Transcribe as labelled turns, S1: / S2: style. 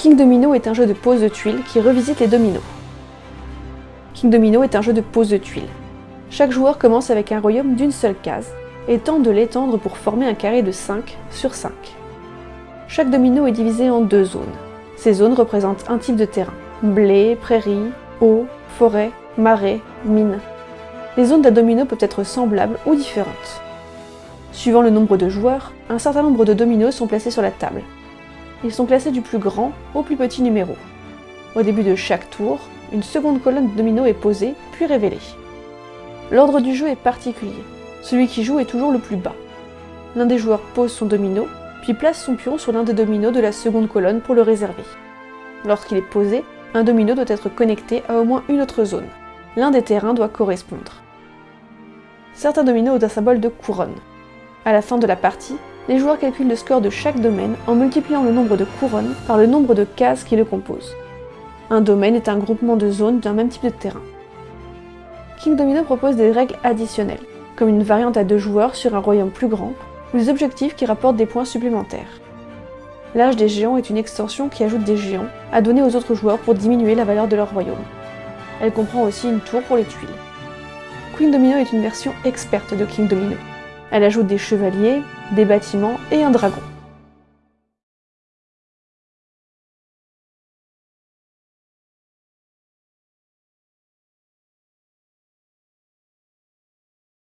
S1: King Domino est un jeu de pose de tuiles qui revisite les dominos. King Domino est un jeu de pose de tuiles. Chaque joueur commence avec un royaume d'une seule case et tente de l'étendre pour former un carré de 5 sur 5. Chaque domino est divisé en deux zones. Ces zones représentent un type de terrain. Blé, prairie, eau, forêt, marais, mine. Les zones d'un domino peuvent être semblables ou différentes. Suivant le nombre de joueurs, un certain nombre de dominos sont placés sur la table. Ils sont classés du plus grand au plus petit numéro. Au début de chaque tour, une seconde colonne de dominos est posée, puis révélée. L'ordre du jeu est particulier. Celui qui joue est toujours le plus bas. L'un des joueurs pose son domino, puis place son pion sur l'un des dominos de la seconde colonne pour le réserver. Lorsqu'il est posé, un domino doit être connecté à au moins une autre zone. L'un des terrains doit correspondre. Certains dominos ont un symbole de couronne. À la fin de la partie, les joueurs calculent le score de chaque domaine en multipliant le nombre de couronnes par le nombre de cases qui le composent. Un domaine est un groupement de zones d'un même type de terrain. King Domino propose des règles additionnelles, comme une variante à deux joueurs sur un royaume plus grand, ou des objectifs qui rapportent des points supplémentaires. L'âge des géants est une extension qui ajoute des géants à donner aux autres joueurs pour diminuer la valeur de leur royaume. Elle comprend aussi une tour pour les tuiles. Queen Domino est une version experte de King Domino. Elle ajoute des chevaliers, des bâtiments et un dragon.